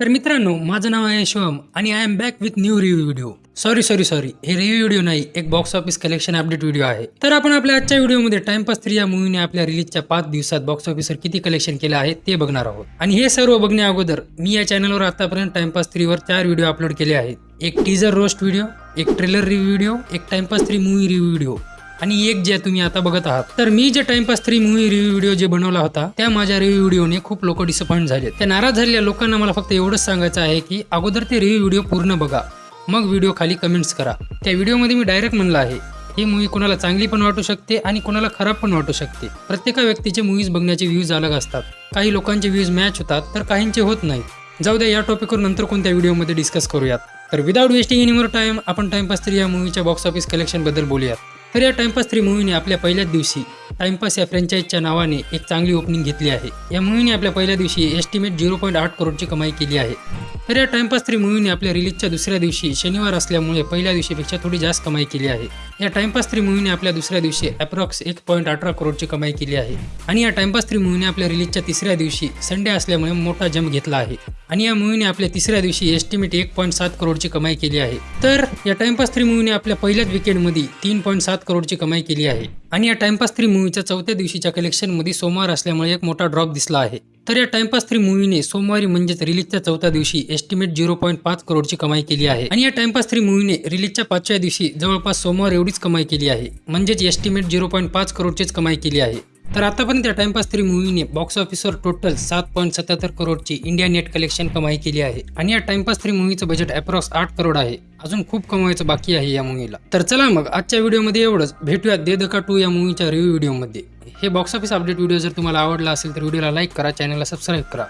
तर मित्रांनो माझं नाव आहे शिवम आणि I am back with new review video sorry sorry sorry हे रिव्ह्यू व्हिडिओ नाही एक box office collection update video आहे. तर आपण आपल्या आजच्या व्हिडिओमध्ये टाइमपास थ्री या मूवीने आपल्या रिलीजच्या पाच दिवसात बॉक्स ऑफिसवर किती कलेक्शन केलं आहे ते बघणार आहोत. आणि हे सर्व बघण्या अगोदर मी या चॅनलवर आतापर्यंत टाइमपास थ्रीवर चार व्हिडिओ अपलोड केले आहेत. एक टीजर रोस्ट व्हिडिओ एक ट्रेलर रिव्ह्यू व्हिडिओ एक Timepass three movie review video आणि एक जे तुम्ही आता बघत आहात. तर मी जे Timepass three movie review video जे बनवला होता त्या माझ्या रिव्ह्यू व्हिडिओने खूप लोक डिसअपॉइंट झाले. त्या नाराज झालेल्या लोकांना मला फक्त एवढंच सांगायचं आहे की अगोदर ते रिव्ह्यू व्हिडिओ पूर्ण बघा. मग व्हिडिओ खाली कमेंट्स करा. त्या व्हिडिओमध्ये मी डायरेक्ट म्हणलं आहे ही मूवी कोणाला चांगली पण वाटू शकते आणि कोणाला खराब पण वाटू शकते. प्रत्येका व्यक्तीचे मूवीज बघण्याचे व्ह्यूज अलग असतात. काही लोकांचे व्ह्यूज मॅच होतात तर काहींचे होत नाहीत. जाऊ द्या या टॉपिकवर नंतर कोणत्या व्हिडिओमध्ये डिस्कस करूयात. तर without wasting any more time आपण टाइमपास थ्री या मूवीच्या बॉक्स ऑफिस कलेक्शनबद्दल बोलूयात. तर या टाइमपास थ्री मूवीने आपल्या पहिल्याच दिवशी टाइमपास या फ्रँचाईजच्या नावाने एक चांगली ओपनिंग घेतली आहे. या मूवीने आपल्या पहिल्या दिवशी एस्टिमेट झिरो पॉईंट आठ करोडची कमाई केली आहे. तर या टाइमपास थ्री मूवीने आपल्या रिलीजच्या दुसऱ्या दिवशी शनिवार असल्यामुळे पहिल्या दिवशीपेक्षा थोडी जास्त कमाई केली आहे. या टाइमपास थ्री मूवीने आपल्या दुसऱ्या दिवशी अप्रॉक्स एक पॉईंट अठरा करोडची कमाई केली आहे. आणि या टाइमपास थ्री मूवीने आपल्या रिलीजच्या तिसऱ्या दिवशी संडे असल्यामुळे मोठा जंप घेतला आहे. आणि या मूवीने आपल्या तिसऱ्या दिवशी एस्टिमेट एक पॉईंट सात करोडची कमाई केली आहे. तर या टाइमपास थ्री मूवीने आपल्या पहिल्याच विकेंडमध्ये तीन पॉईंट सात करोडची कमाई केली आहे. आणि या टाइमपास थ्री मूवीच्या चौथ्या दिवशीच्या कलेक्शनमध्ये सोमवार असल्यामुळे एक मोठा ड्रॉप दिसला आहे. तर या टाइमपास थ्री मूवीने सोमवारी म्हणजेच रिलीजच्या चौथ्या दिवशी एस्टिमेट झिरो पॉईंट पाच करोडची कमाई केली आहे. आणि या टाइमपास थ्री मूवीने रिलीजच्या पाचव्या दिवशी जवळपास सोमवार एवढीच कमाई केली आहे. म्हणजेच एस्टिमेट झिरो पॉईंट पाच करोडचीच कमाई केली आहे. तर आतापर्यंत या टाइमपास थ्री मूवीने बॉक्स ऑफिसवर टोटल सात पॉईंट सत्याहत्तर करोडची इंडिया नेट कलेक्शन कमाई केली आहे. आणि या टाइमपास थ्री मूवीचं बजेट अप्रॉक्स आठ करोड आहे. अजून खूप कमवायचं बाकी आहे या मूवीला तर चला मग आजच्या व्हिडिओमध्ये एवढंच. भेटूया दे दका टू या मूवीच्या रिव्ह्यू व्हिडिओमध्ये हे बॉक्स ऑफिस अपडेट व्हिडिओ जर तुम्हाला आवडला असेल तर व्हिडिओला लाईक करा चॅनलला सबस्क्राईब करा.